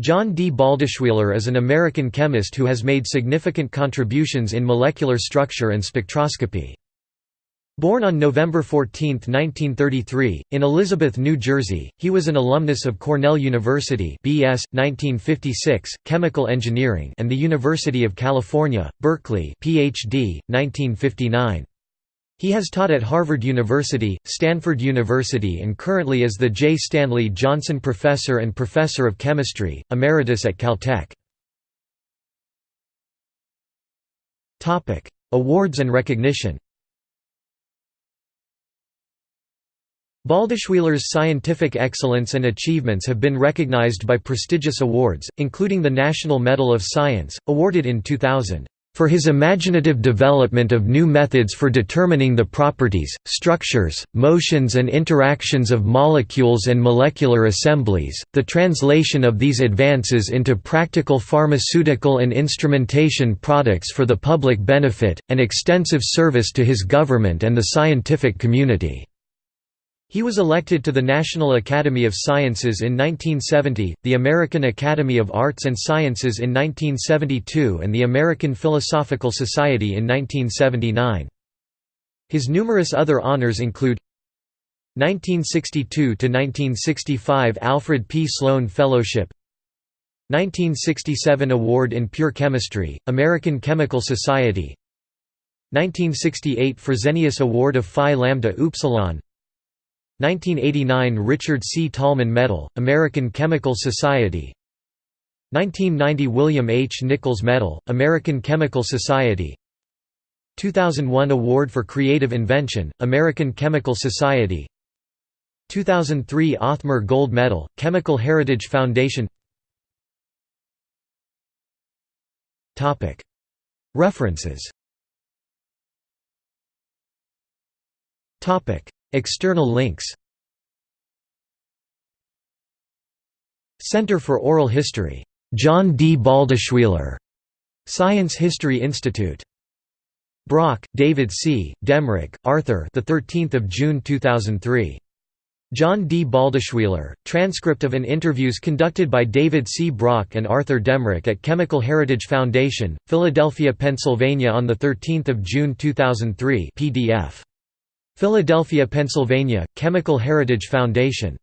John D. Baldeschwieler is an American chemist who has made significant contributions in molecular structure and spectroscopy. Born on November 14, 1933, in Elizabeth, New Jersey, he was an alumnus of Cornell University BS, 1956, Chemical Engineering and the University of California, Berkeley PhD, 1959. He has taught at Harvard University, Stanford University and currently is the J. Stanley Johnson Professor and Professor of Chemistry, Emeritus at Caltech. Awards and recognition Baldeschwieler's scientific excellence and achievements have been recognized by prestigious awards, including the National Medal of Science, awarded in 2000 for his imaginative development of new methods for determining the properties, structures, motions and interactions of molecules and molecular assemblies, the translation of these advances into practical pharmaceutical and instrumentation products for the public benefit, and extensive service to his government and the scientific community. He was elected to the National Academy of Sciences in 1970, the American Academy of Arts and Sciences in 1972 and the American Philosophical Society in 1979. His numerous other honors include 1962–1965 Alfred P. Sloan Fellowship 1967 Award in Pure Chemistry, American Chemical Society 1968 Fresenius Award of Phi Lambda Upsilon 1989 Richard C. Tolman Medal, American Chemical Society. 1990 William H. Nichols Medal, American Chemical Society. 2001 Award for Creative Invention, American Chemical Society. 2003 Othmer Gold Medal, Chemical Heritage Foundation. References External links Center for Oral History. John D. Baldeschwieler. Science History Institute. Brock, David C., Daemmrich, Arthur. The 13th of June 2003. John D. Baldeschwieler, transcript of an interviews conducted by David C. Brock and Arthur Daemmrich at Chemical Heritage Foundation, Philadelphia, Pennsylvania on 13 June 2003 PDF. Philadelphia, Pennsylvania, Chemical Heritage Foundation